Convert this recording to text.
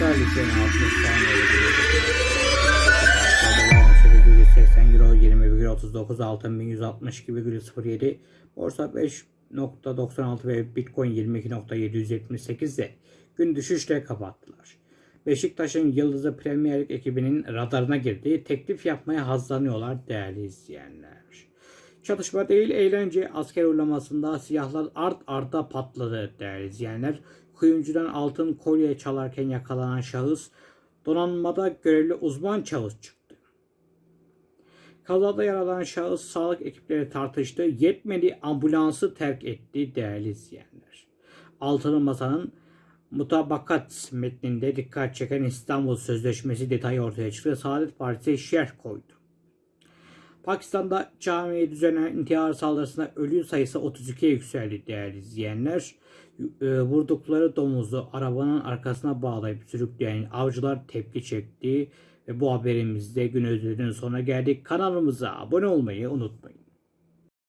Galiplerin 60 saniye veriyor. 80 euro 20,39 altın 1162,07 borsa 5.96 ve bitcoin 22.778 de gün düşüşle kapattılar. Beşiktaş'ın Yıldızı Premier Lig ekibinin radarına girdiği teklif yapmaya hazırlanıyorlar değerli izleyenler. Çatışma değil eğlence asker uygulamasında siyahlar art arda patladı değerli izleyenler. Kuyumcudan altın kolye çalarken yakalanan şahıs donanmada görevli uzman çavuş çıktı. Kazada yaralan şahıs sağlık ekipleri tartıştı. Yetmedi ambulansı terk etti değerli izleyenler. Altılı Masa'nın mutabakat metninde dikkat çeken İstanbul Sözleşmesi detayı ortaya çıktı. Saadet Partisi şerh koydu. Pakistan'da camiye düzenlenen intihar saldırısında ölü sayısı 32'ye yükseldi değerli izleyenler. E, Vurdukları domuzu arabanın arkasına bağlayıp sürükleyen avcılar tepki çekti. Ve bu haberimizde gün ödülünün sonuna geldik. Kanalımıza abone olmayı unutmayın.